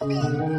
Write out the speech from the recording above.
Oh.